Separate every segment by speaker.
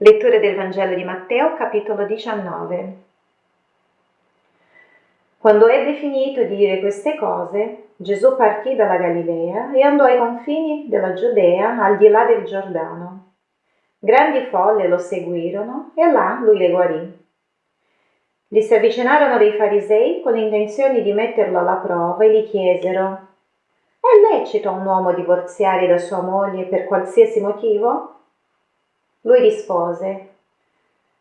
Speaker 1: Lettura del Vangelo di Matteo, capitolo 19. Quando ebbe finito di dire queste cose, Gesù partì dalla Galilea e andò ai confini della Giudea, al di là del Giordano. Grandi folle lo seguirono e là lui le guarì. Gli si avvicinarono dei farisei con l'intenzione di metterlo alla prova e gli chiesero È lecito a un uomo divorziare da sua moglie per qualsiasi motivo? Lui rispose,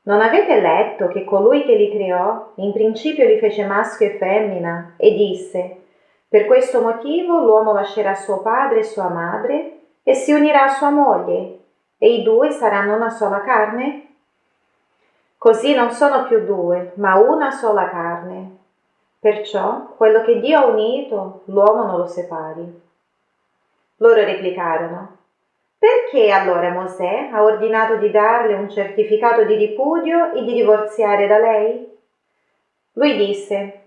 Speaker 1: non avete letto che colui che li creò in principio li fece maschio e femmina e disse, per questo motivo l'uomo lascerà suo padre e sua madre e si unirà a sua moglie e i due saranno una sola carne? Così non sono più due, ma una sola carne. Perciò quello che Dio ha unito, l'uomo non lo separi. Loro replicarono, perché allora Mosè ha ordinato di darle un certificato di ripudio e di divorziare da lei? Lui disse,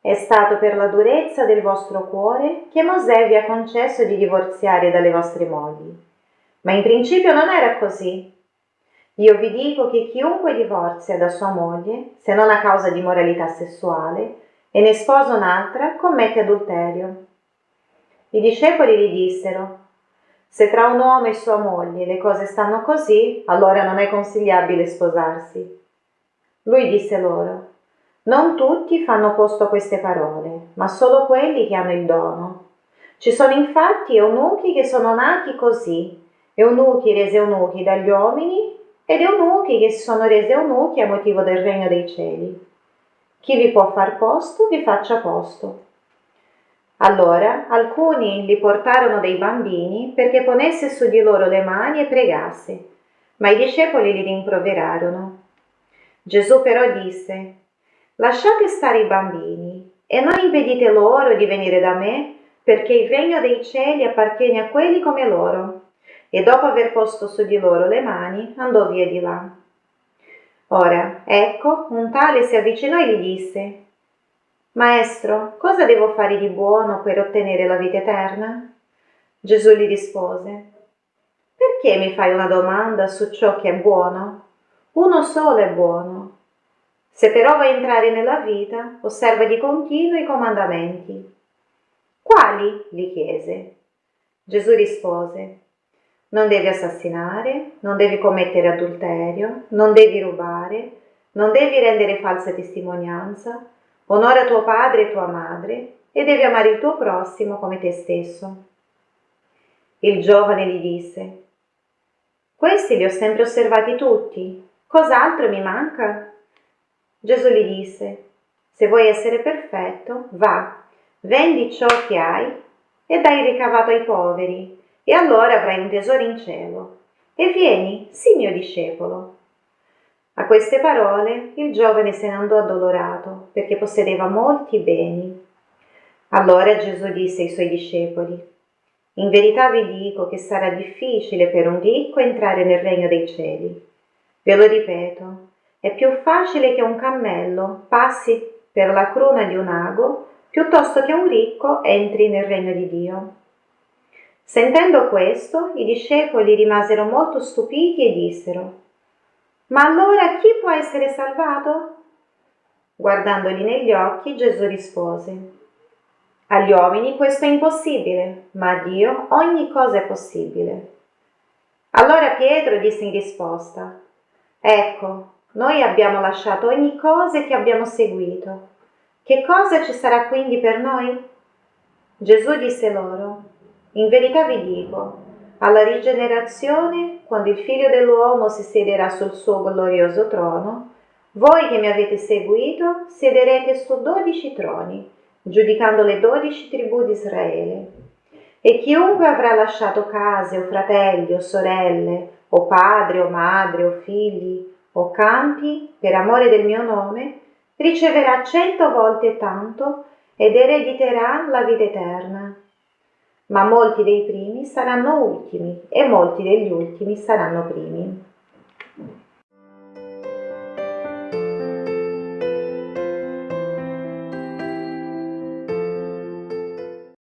Speaker 1: è stato per la durezza del vostro cuore che Mosè vi ha concesso di divorziare dalle vostre mogli. Ma in principio non era così. Io vi dico che chiunque divorzia da sua moglie, se non a causa di moralità sessuale, e ne sposa un'altra, commette adulterio. I discepoli gli dissero, se tra un uomo e sua moglie le cose stanno così, allora non è consigliabile sposarsi. Lui disse loro, non tutti fanno posto a queste parole, ma solo quelli che hanno il dono. Ci sono infatti eunuchi che sono nati così, eunuchi resi eunuchi dagli uomini ed eunuchi che si sono resi eunuchi a motivo del regno dei cieli. Chi vi può far posto, vi faccia posto. Allora alcuni gli portarono dei bambini perché ponesse su di loro le mani e pregasse, ma i discepoli li rimproverarono. Gesù però disse, lasciate stare i bambini e non impedite loro di venire da me perché il regno dei cieli appartiene a quelli come loro. E dopo aver posto su di loro le mani, andò via di là. Ora, ecco, un tale si avvicinò e gli disse, Maestro, cosa devo fare di buono per ottenere la vita eterna? Gesù gli rispose, Perché mi fai una domanda su ciò che è buono? Uno solo è buono. Se però vuoi entrare nella vita, osserva di continuo i comandamenti. Quali? gli chiese. Gesù rispose, non devi assassinare, non devi commettere adulterio, non devi rubare, non devi rendere falsa testimonianza, Onora tuo padre e tua madre e devi amare il tuo prossimo come te stesso. Il giovane gli disse, questi li ho sempre osservati tutti, cos'altro mi manca? Gesù gli disse, se vuoi essere perfetto, va, vendi ciò che hai e dai ricavato ai poveri, e allora avrai un tesoro in cielo. E vieni, sii mio discepolo. A queste parole il giovane se ne andò addolorato perché possedeva molti beni. Allora Gesù disse ai suoi discepoli, In verità vi dico che sarà difficile per un ricco entrare nel regno dei cieli. Ve lo ripeto, è più facile che un cammello passi per la cruna di un ago piuttosto che un ricco entri nel regno di Dio. Sentendo questo, i discepoli rimasero molto stupiti e dissero, ma allora chi può essere salvato? Guardandoli negli occhi, Gesù rispose, agli uomini questo è impossibile, ma a Dio ogni cosa è possibile. Allora Pietro disse in risposta, ecco, noi abbiamo lasciato ogni cosa e ti abbiamo seguito. Che cosa ci sarà quindi per noi? Gesù disse loro, in verità vi dico, alla rigenerazione, quando il figlio dell'uomo si siederà sul suo glorioso trono, voi che mi avete seguito siederete su dodici troni, giudicando le dodici tribù di Israele. E chiunque avrà lasciato case o fratelli o sorelle, o padre o madre o figli o campi per amore del mio nome, riceverà cento volte tanto ed erediterà la vita eterna ma molti dei primi saranno ultimi e molti degli ultimi saranno primi.